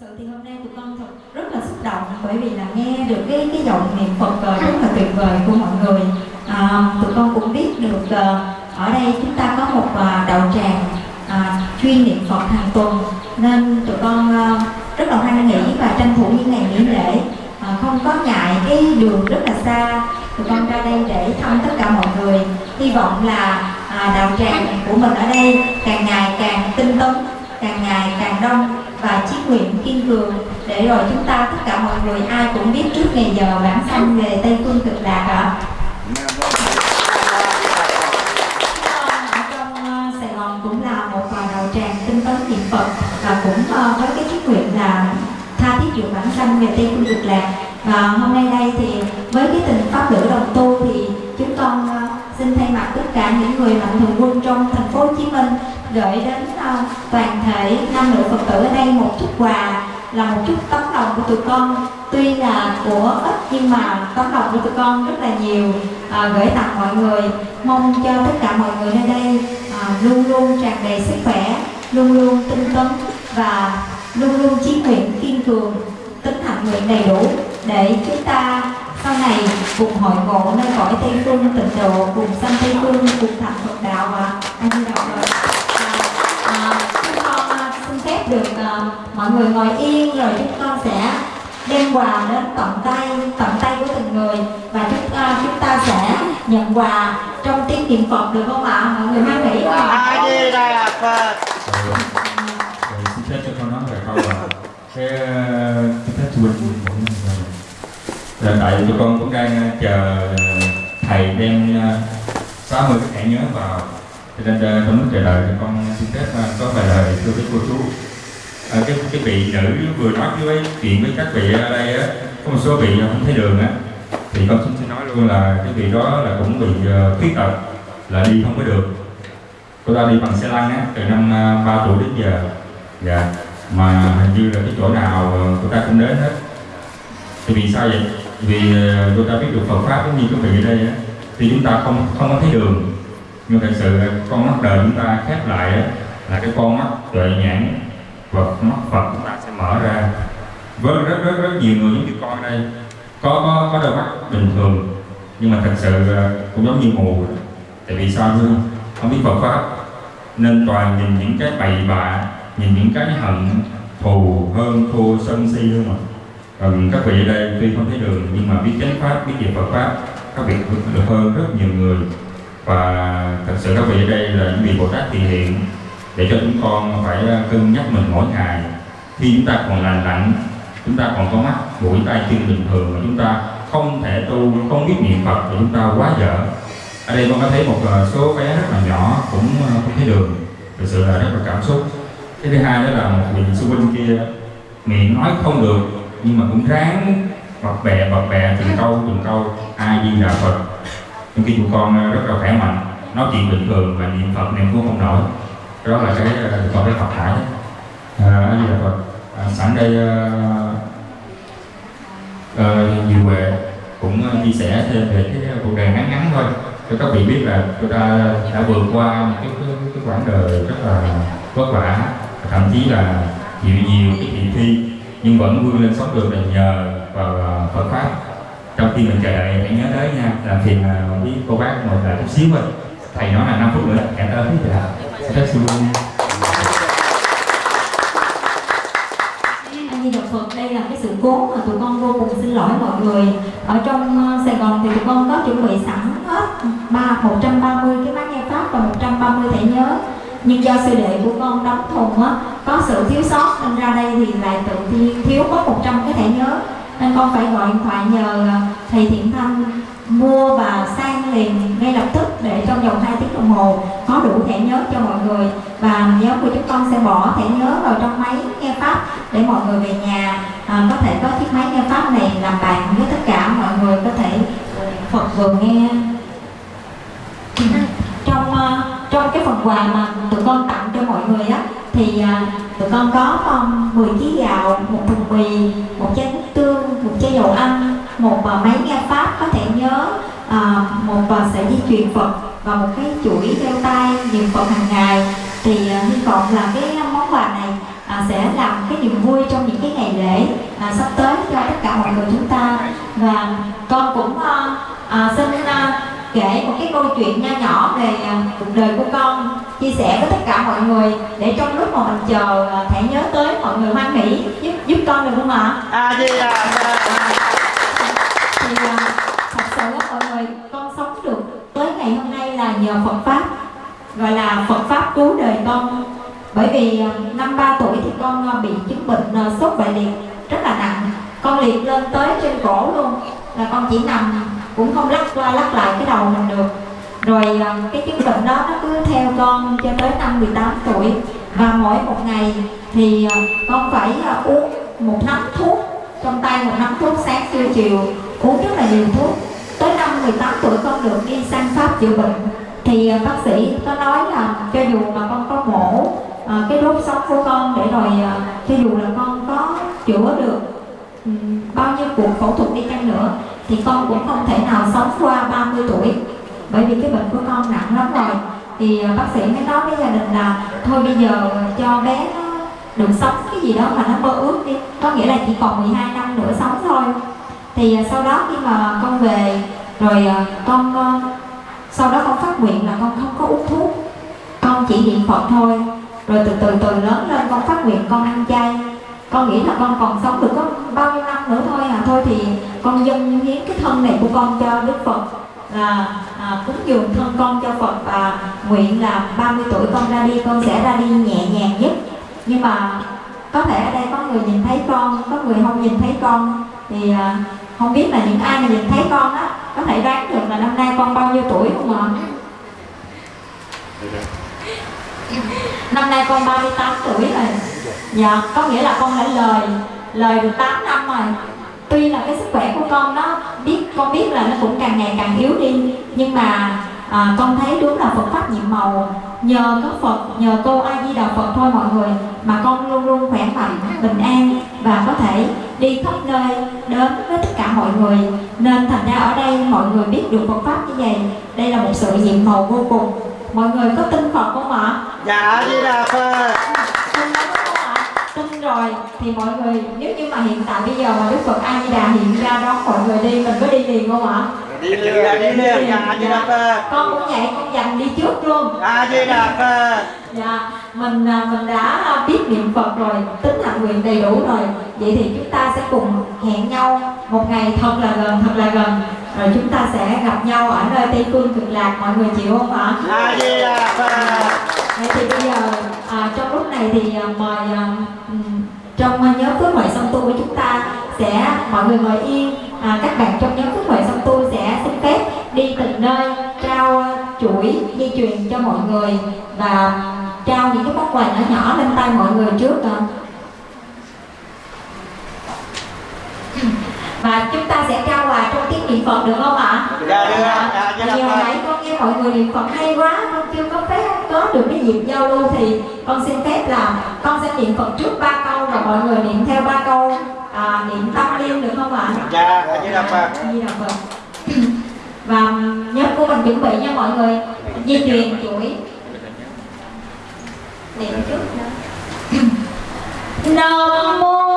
sự thì hôm nay tụi con thật rất là xúc động bởi vì là nghe được cái cái giọng niệm Phật ờ, rất là tuyệt vời của mọi người. À, tụi con cũng biết được ờ, ở đây chúng ta có một ờ, đạo tràng à, chuyên niệm Phật hàng tuần. Nên tụi con rất là hoan nghỉ và tranh thủ những ngày nghỉ lễ. À, không có ngại cái đường rất là xa. Tụi con ra đây để thăm tất cả mọi người. Hy vọng là à, đạo tràng của mình ở đây càng ngày càng tinh tấn càng ngày càng đông và chí nguyện kiên cường để rồi chúng ta tất cả mọi người ai cũng biết trước ngày giờ bản sanh về tây phương cực lạc ạ. Ở trong ờ, Sài Gòn cũng là một ờ, đạo tràng tinh tấn niệm Phật và cũng ờ, với cái chí nguyện là tha thiết dụng bản sanh về Tây Phương Cực Lạc. Và hôm nay đây thì với cái tình pháp lửa đồng tu thì chúng con xin thay mặt tất cả những người mạnh thường quân trong thành phố Hồ Chí Minh gửi đến ờ, toàn thể nam nữ Phật tử ở đây một chút quà là một chút tấm lòng của tụi con. Tuy là của ít nhưng mà tấm lòng của tụi con rất là nhiều à, gửi tặng mọi người. Mong cho tất cả mọi người nơi đây à, luôn luôn tràn đầy sức khỏe luôn luôn tinh tấn và luôn luôn chí nguyện kiên cường tính hạnh nguyện đầy đủ để chúng ta sau này cùng hội ngộ nơi cõi tây phương tịnh độ cùng sanh tây phương cùng thành phật đạo và anh di đạo rồi. À, à, chúng con à, xin phép được à, mọi người ngồi yên rồi chúng con sẽ đem quà đến tận tay tận tay của từng người. Và chúng ta chúng ta sẽ nhận quà trong tiếng niệm phật được không ạ? Mọi người hoan hỷ không ạ A Di Đà Phật. Xin phép cho con nói vài câu là cái ờ, cái Tết Chu tại vì tụi con cũng đang ờ, chờ thầy đem 60 cái thẻ nhớ vào. Cho nên ờ, trong lúc chờ đợi thì con xin phép ờ, có vài lời thưa với cô chú. À, cái cái vị nữ vừa nói với chuyện với các vị ở đây á có một số vị không thấy đường á. Thì con xin xin nói luôn là cái vị đó là cũng bị khuyết tật là đi không có được. Cô ta đi bằng xe lăn á từ năm 3 tuổi đến giờ. Dạ mà hình như là cái chỗ nào cô ta cũng đến hết. Thì vì sao vậy? Vì ờ, tôi đã ta biết được Phật pháp cũng như các vị ở đây á thì chúng ta không không có thấy đường. Nhưng thật sự con mắt đời chúng ta khép lại á, là cái con mắt tuệ nhãn và mắt Phật chúng ta sẽ mở ra. Với rất rất rất nhiều người giống như con ở đây có có có đôi mắt bình thường nhưng mà thật sự cũng giống như mù tại vì sao chứ? Không biết Phật pháp nên toàn nhìn những cái bậy bạ nhìn những cái hận thù hơn thua sân si hơn mà còn các vị ở đây tuy không thấy đường, nhưng mà biết chánh pháp, biết về Phật pháp, các vị được được hơn rất nhiều người. Và thật sự các vị ở đây là những vị Bồ Tát thị hiện để cho chúng con phải à, cân nhắc mình mỗi ngày. Khi chúng ta còn lành lặn, chúng ta còn có mắt, mũi tay chân bình thường mà chúng ta không thể tu, không biết niệm Phật thì chúng ta quá dở. Ở đây con có thấy một à, số bé rất là nhỏ cũng à, không thấy đường. Thực sự là rất là cảm xúc. Cái thứ hai đó là một vị sư huynh kia miệng nói không được nhưng mà cũng ráng bập bẹ bập bẹ từng câu từng câu ai di đà phật. Trong khi tụi con ờ, rất là khỏe mạnh nói chuyện bình thường và niệm phật niệm cũng không nổi. Đó là cái ờ, tụi con cái Phật Thải. À, di đà phật. À, sẵn đây ờ, nhiều uh, nhiều về cũng chia sẻ thêm về cái cuộc đời ngắn ngắn thôi. Cho các vị biết là chúng ta đã vượt qua một cái, cái, cái quãng đời rất là vất vả thậm chí là chịu nhiều cái thị phi nhưng vẫn vươn lên sống được là nhờ vào à, Phật pháp. Trong khi mình chờ đợi hãy nhớ tới nha làm phiền ờ, với cô bác một là chút xíu thôi. Thầy nói là 5 phút nữa hẹn tới thì là xin phép sư huynh Phật đây là cái sự cố mà tụi con vô cùng xin lỗi mọi người. Ở trong ờ, Sài Gòn thì tụi con có chuẩn bị sẵn hết ba 130 cái máy nghe pháp và 130 thẻ nhớ nhưng do sư đệ của con đóng thùng á có sự thiếu sót nên ra đây thì lại tự nhiên thiếu có 100 cái thẻ nhớ. Nên con phải gọi điện thoại nhờ à, thầy Thiện Thanh mua và sang liền ngay lập tức để trong vòng 2 tiếng đồng hồ có đủ thẻ nhớ cho mọi người. Và nhóm của chúng con sẽ bỏ thẻ nhớ vào trong máy nghe pháp để mọi người về nhà. À, có thể có chiếc máy nghe pháp này làm bạn với tất cả mọi người có thể Phật vừa nghe trong ờ, trong cái phần quà mà tụi con tặng cho mọi người á thì à, tụi con có um, 10 kg gạo, một thùng mì, một chai nước tương, một chai dầu ăn, một à, máy nghe pháp có thể nhớ, à, một à, sợi dây chuyền Phật và một cái chuỗi đeo tay niệm Phật hàng ngày. Thì à, hy vọng là cái món quà này à, sẽ làm cái niềm vui trong những cái ngày lễ à, sắp tới cho tất cả mọi người chúng ta. Và con cũng à, à, xin à, kể một cái câu chuyện nho nhỏ về à, cuộc đời của con chia sẻ với tất cả mọi người để trong lúc mà mình chờ à, hãy nhớ tới mọi người hoan hỷ giúp giúp con được không ạ? đà phật thì à, thật sự á mọi người con sống được tới ngày hôm nay là nhờ Phật pháp gọi là Phật pháp cứu đời con. Bởi vì à, năm 3 tuổi thì con à, bị chứng bệnh à, sốt bại liệt rất là nặng. Con liệt lên tới trên cổ luôn là con chỉ nằm cũng không lắc qua lắc lại cái đầu mình được. Rồi ờ, cái chứng bệnh đó nó cứ theo con cho tới năm 18 tuổi. Và mỗi một ngày thì ờ, con phải ờ, uống một nắm thuốc trong tay một nắm thuốc sáng trưa chiều uống rất là nhiều thuốc. Tới năm 18 tuổi con được đi sang Pháp chữa bệnh. Thì bác sĩ có nói là cho dù mà con có mổ à, cái đốt sống của con để rồi à, cho dù là con có chữa được bao nhiêu cuộc phẫu thuật đi chăng nữa thì con cũng không thể nào sống qua 30 tuổi. Bởi vì cái bệnh của con nặng lắm rồi. Thì à, bác sĩ mới nói với gia đình là, thôi bây giờ cho bé nó được sống cái gì đó mà nó mơ ước đi. Có nghĩa là chỉ còn 12 năm nữa sống thôi. Thì à, sau đó khi mà con về, rồi à, con sau đó con phát nguyện là con không có uống thuốc. Con chỉ niệm phật thôi. Rồi từ từ từ lớn lên con phát nguyện con ăn chay. Con nghĩ là con còn sống được có bao nhiêu năm nữa thôi à. Thôi thì con dâng hiến cái thân này của con cho đức phật. Là à, cúng dường thân con cho phật và nguyện là 30 tuổi con ra đi con sẽ ra đi nhẹ nhàng nhất. Nhưng mà có thể ở đây có người nhìn thấy con có người không nhìn thấy con thì à, không biết là những ai mà nhìn thấy con á có thể đoán được là năm nay con bao nhiêu tuổi không ạ? Năm nay con 38 tuổi rồi. Dạ có nghĩa là con đã lời lời được 8 năm rồi tuy là cái sức khỏe của con nó biết con biết là nó cũng càng ngày càng yếu đi nhưng mà à, con thấy đúng là Phật pháp nhiệm màu. Nhờ có Phật nhờ cô A Di Đà Phật thôi mọi người mà con luôn luôn khỏe mạnh bình an và có thể đi khắp nơi đến với tất cả mọi người. Nên thành ra ở đây mọi người biết được Phật pháp như vậy đây là một sự nhiệm màu vô cùng. Mọi người có tin Phật không ạ? dạ a di đà phật tin rồi thì mọi người nếu như mà hiện tại bây giờ mà Đức Phật A Di Đà hiện ra đón mọi người đi mình có đi liền không ạ? đi liền dạ đi liền dạ phật. Con cũng vậy con dành đi trước luôn. A di đà phật. Dạ mình à, mình đã biết niệm Phật rồi tính hạnh nguyện đầy đủ rồi. Vậy thì chúng ta sẽ cùng hẹn nhau một ngày thật là gần thật là gần. Rồi chúng ta sẽ gặp nhau ở nơi Tây Phương cực lạc mọi người chịu không ạ? a di đà phật. Vậy thì bây giờ à, trong lúc này thì à, mời à, trong à, nhóm phước huệ song tu của chúng ta sẽ mọi người ngồi yên à, các bạn trong nhóm phước huệ song tu sẽ xin phép đi từng nơi trao chuỗi dây chuyền cho mọi người và trao những cái món quà nhỏ nhỏ lên tay mọi người trước à. và chúng ta sẽ trao niệm Phật được không ạ? Dạ, được ạ. Dạ, dạ, Bây giờ dạ. nãy con nghe mọi người niệm Phật hay quá, con chưa có phép có được cái dịp giao lưu thì con xin phép là con sẽ niệm Phật trước ba câu và mọi người niệm theo ba câu à, niệm tâm liên được không ạ? dạ di đà phật Di Đà Phật. và nhóm của mình chuẩn bị nha mọi người di truyền chuỗi niệm trước. Nam mô